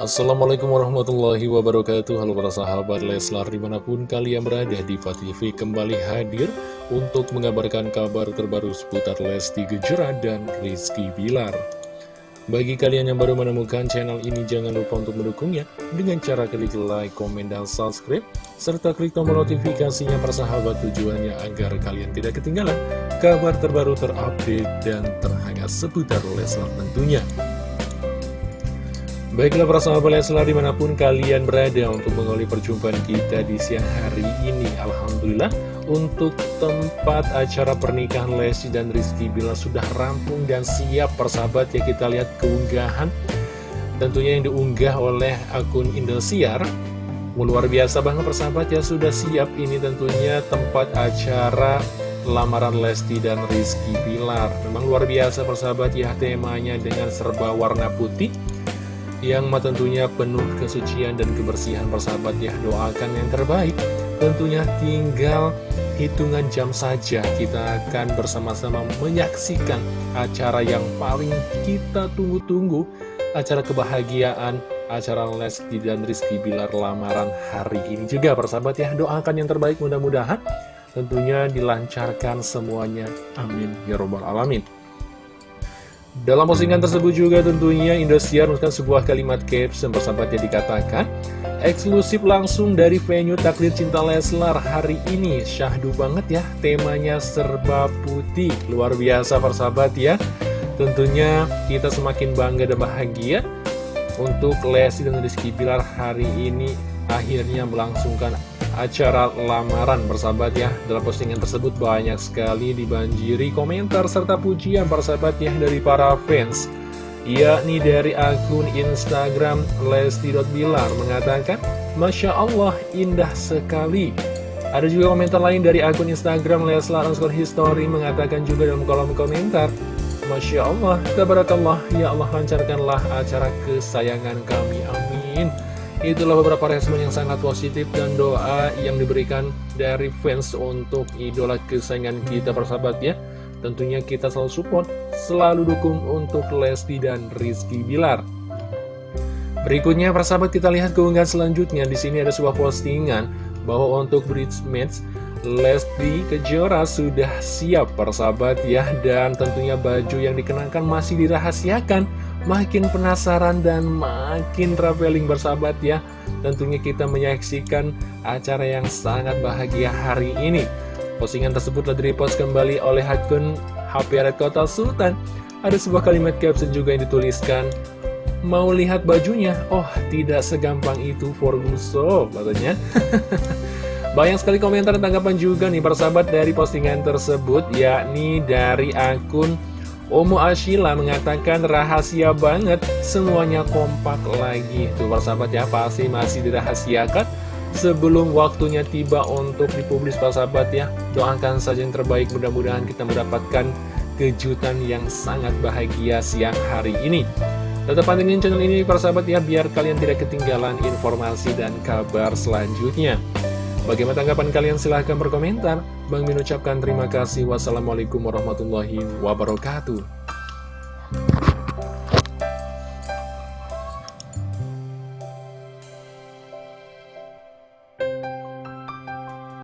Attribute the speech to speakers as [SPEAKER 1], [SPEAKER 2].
[SPEAKER 1] Assalamualaikum warahmatullahi wabarakatuh. Halo para sahabat Leslar di mana pun kalian berada di TV kembali hadir Untuk mengabarkan kabar terbaru seputar Lesti Gejera dan Rizky Bilar. Bagi kalian yang baru menemukan channel ini jangan lupa untuk mendukungnya Dengan cara klik like, komen, dan subscribe Serta klik tombol notifikasinya para sahabat tujuannya agar kalian tidak ketinggalan Kabar terbaru terupdate dan terhangat seputar Leslar tentunya Baiklah para sahabat Leslar di mana pun kalian berada untuk mengawali perjumpaan kita di siang hari ini. Alhamdulillah untuk tempat acara pernikahan Lesti dan Rizky Bila sudah rampung dan siap persahabat ya kita lihat keunggahan. Tentunya yang diunggah oleh akun Indosiar. Luar biasa banget persahabat ya sudah siap. Ini tentunya tempat acara lamaran Lesti dan Rizky Bilar Memang luar biasa persahabat ya temanya dengan serba warna putih yang tentunya penuh kesucian dan kebersihan persahabat ya. Doakan yang terbaik. Tentunya tinggal hitungan jam saja kita akan bersama-sama menyaksikan acara yang paling kita tunggu-tunggu. Acara kebahagiaan acara Lesti dan Rizky Bilar lamaran hari ini juga persahabat ya. Doakan yang terbaik mudah-mudahan tentunya dilancarkan semuanya. Amin. Ya robbal alamin dalam postingan tersebut juga tentunya Indosiar menuliskan sebuah kalimat caption persahabatnya dikatakan Eksklusif langsung dari venue Takdir Cinta Leslar hari ini. Syahdu banget ya, temanya serba putih. Luar biasa persahabat ya. Tentunya kita semakin bangga dan bahagia Untuk Lesti dan Rizky Pilar hari ini akhirnya melangsungkan acara lamaran bersahabat ya. Dalam postingan tersebut banyak sekali dibanjiri komentar serta pujian persahabat ya dari para fans. Yakni dari akun Instagram Lesti.Bilar mengatakan Masya Allah indah sekali. Ada juga komentar lain dari akun Instagram Leslar underscore history mengatakan juga dalam kolom komentar Masya Allah, tabarakallah, ya Allah lancarkanlah acara kesayangan kami, amin Itulah beberapa respon yang sangat positif dan doa yang diberikan dari fans untuk idola kesayangan kita persahabat ya. Tentunya kita selalu support, selalu dukung untuk Lesti dan Rizky Bilar. Berikutnya persahabat kita lihat keunggahan selanjutnya. Di sini ada sebuah postingan bahwa untuk bridge match Lesti Kejora sudah siap persahabat ya dan tentunya baju yang dikenakan masih dirahasiakan makin penasaran dan makin traveling bersahabat ya Tentunya kita menyaksikan acara yang sangat bahagia hari ini. Postingan tersebut telah direpost kembali oleh akun HP Red Kota Sultan. Ada sebuah kalimat caption juga yang dituliskan Mau lihat bajunya? Oh, tidak segampang itu Forguso, katanya. Banyak sekali komentar dan tanggapan juga nih persahabat dari postingan tersebut Yakni dari akun Omo Ashila mengatakan rahasia banget, semuanya kompak lagi. Tuh persahabat ya, pasti masih dirahasiakan sebelum waktunya tiba untuk dipublis persahabat ya. Doakan saja yang terbaik, mudah-mudahan kita mendapatkan kejutan yang sangat bahagia siang hari ini. Tetap pantengin channel ini persahabat ya, biar kalian tidak ketinggalan informasi dan kabar selanjutnya. Bagaimana tanggapan kalian? Silahkan berkomentar. Bang Min ucapkan terima kasih. Wassalamualaikum warahmatullahi wabarakatuh.